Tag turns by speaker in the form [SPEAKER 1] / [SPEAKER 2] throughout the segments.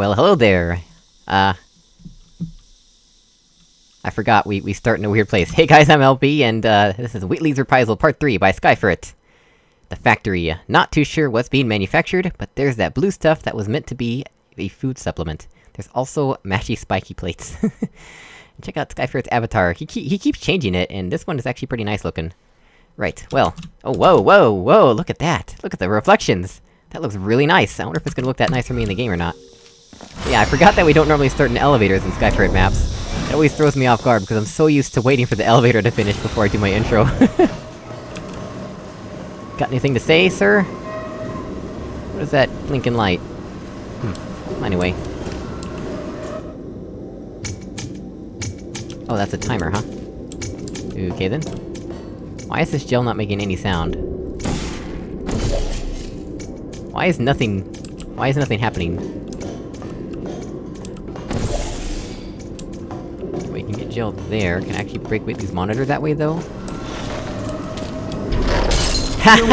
[SPEAKER 1] Well, hello there! Uh... I forgot, we- we start in a weird place. Hey guys, I'm LB, and uh, this is Wheatley's Reprisal Part 3 by Skyfrit. The factory. Not too sure what's being manufactured, but there's that blue stuff that was meant to be a food supplement. There's also mashy spiky plates. Check out Skyfrit's avatar, he, ke he keeps changing it, and this one is actually pretty nice looking. Right, well... Oh, whoa, whoa, whoa, look at that! Look at the reflections! That looks really nice, I wonder if it's gonna look that nice for me in the game or not. Yeah, I forgot that we don't normally start in elevators in Skyfrit maps. It always throws me off guard, because I'm so used to waiting for the elevator to finish before I do my intro. Got anything to say, sir? What is that blinking light? Hmm. Anyway. Oh, that's a timer, huh? Okay then. Why is this gel not making any sound? Why is nothing... Why is nothing happening? We can get gel there, can I actually break Wheatley's monitor that way, though?
[SPEAKER 2] You?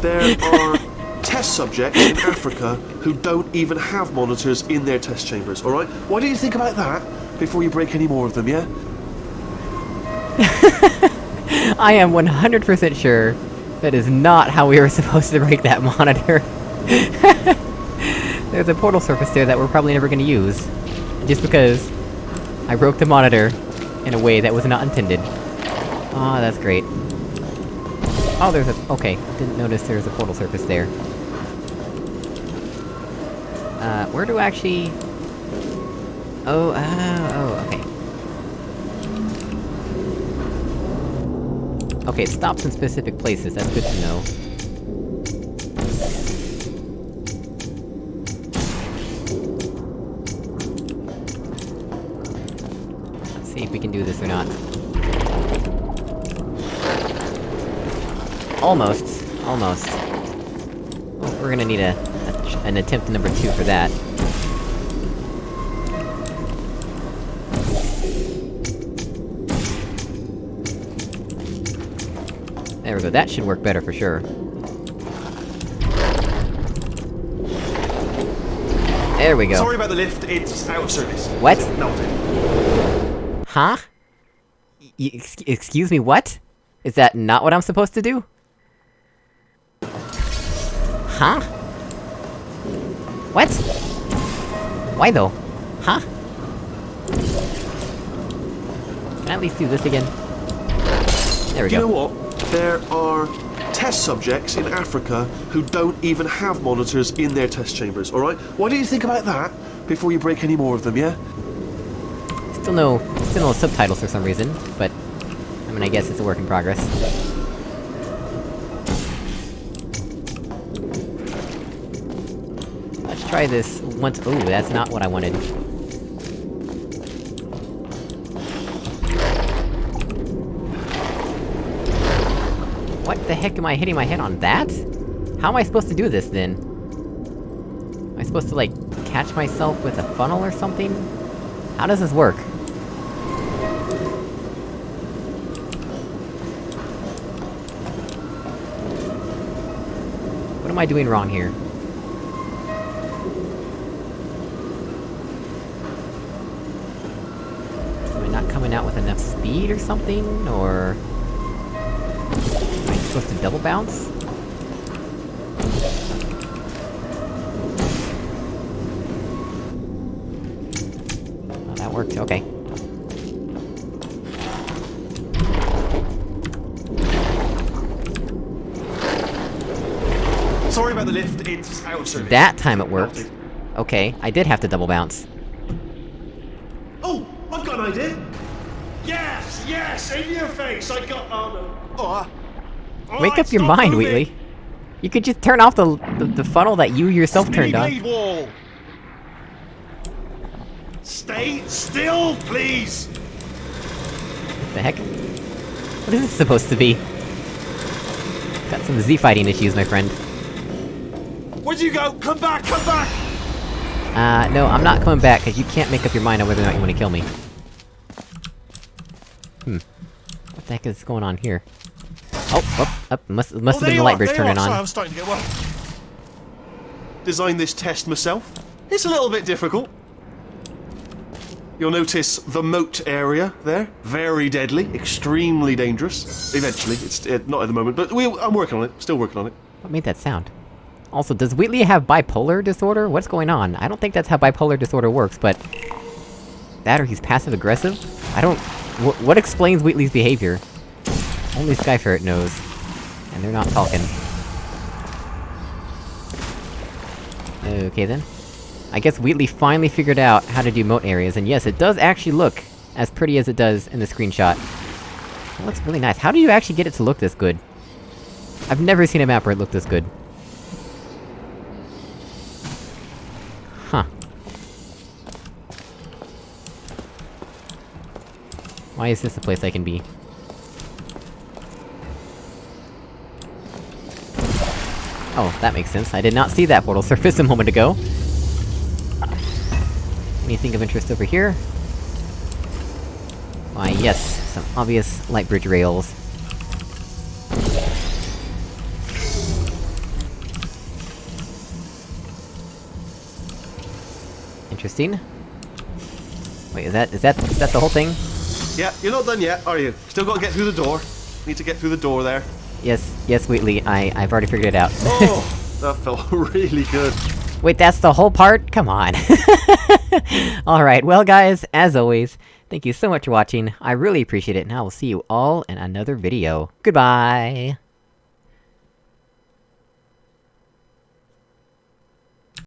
[SPEAKER 2] There are test subjects in Africa who don't even have monitors in their test chambers, alright? Why don't you think about that before you break any more of them, yeah?
[SPEAKER 1] I am 100% sure that is not how we were supposed to break that monitor. There's a portal surface there that we're probably never gonna use. Just because... I broke the monitor in a way that was not intended. Ah, oh, that's great. Oh, there's a- okay, didn't notice there's a portal surface there. Uh, where do I actually... Oh, oh, oh, okay. Okay, it stops in specific places, that's good to know. Let's see if we can do this or not. Almost. Almost. Well, we're gonna need a, a an attempt number two for that. There we go, that should work better for sure. There we go.
[SPEAKER 2] Sorry about the lift, it's out of service.
[SPEAKER 1] What?
[SPEAKER 2] Melted.
[SPEAKER 1] Huh? Y excuse me, what? Is that not what I'm supposed to do? Huh? What? Why though? Huh? Can I at least do this again? There we go.
[SPEAKER 2] You know what? There are test subjects in Africa who don't even have monitors in their test chambers, alright? Why don't you think about that before you break any more of them, yeah?
[SPEAKER 1] Still no- still no subtitles for some reason, but... I mean, I guess it's a work in progress. Let's try this once- ooh, that's not what I wanted. What the heck am I hitting my head on that? How am I supposed to do this, then? Am I supposed to, like, catch myself with a funnel or something? How does this work? Am I doing wrong here? Am I not coming out with enough speed or something, or... Am I supposed to double bounce? Oh, that worked, okay.
[SPEAKER 2] Sorry lift, it's out of service.
[SPEAKER 1] That time it worked. Okay, I did have to double bounce.
[SPEAKER 2] Oh, I've got an idea. Yes, yes, in your face. I got. Oh no. Oh. all
[SPEAKER 1] Wake
[SPEAKER 2] right,
[SPEAKER 1] up your mind,
[SPEAKER 2] moving.
[SPEAKER 1] Wheatley! You could just turn off the, the, the funnel that you yourself
[SPEAKER 2] Spinning
[SPEAKER 1] turned on.
[SPEAKER 2] blade wall. Stay still, please.
[SPEAKER 1] The heck? What is this supposed to be? Got some Z-fighting issues, my friend.
[SPEAKER 2] Where'd you go? Come back, come back.
[SPEAKER 1] Uh, no, I'm not coming back, cause you can't make up your mind on whether or not you wanna kill me. Hmm. What the heck is going on here? Oh, up, up, must, must
[SPEAKER 2] Oh,
[SPEAKER 1] have been the light bridge turning
[SPEAKER 2] are. Sorry. I'm starting to get well. Designed this test myself. It's a little bit difficult. You'll notice the moat area there. Very deadly, extremely dangerous. Eventually, it's uh, not at the moment, but we, I'm working on it. Still working on it.
[SPEAKER 1] What made that sound? Also, does Wheatley have bipolar disorder? What's going on? I don't think that's how bipolar disorder works, but... That or he's passive-aggressive? I don't... Wh what explains Wheatley's behavior? Only Skyferret knows. And they're not talking. Okay then. I guess Wheatley finally figured out how to do moat areas, and yes, it does actually look as pretty as it does in the screenshot. It looks really nice. How do you actually get it to look this good? I've never seen a map where it looked this good. Why is this the place I can be? Oh, that makes sense. I did not see that portal surface a moment ago. Anything of interest over here? Why, yes, some obvious light bridge rails. Interesting. Wait, is that- is that- is that the whole thing?
[SPEAKER 2] Yeah, you're not done yet, are you? Still got to get through the door. Need to get through the door there.
[SPEAKER 1] Yes, yes, Wheatley, I- I've already figured it out.
[SPEAKER 2] Oh, that felt really good.
[SPEAKER 1] Wait, that's the whole part? Come on. Alright, well guys, as always, thank you so much for watching, I really appreciate it, and I will see you all in another video. Goodbye!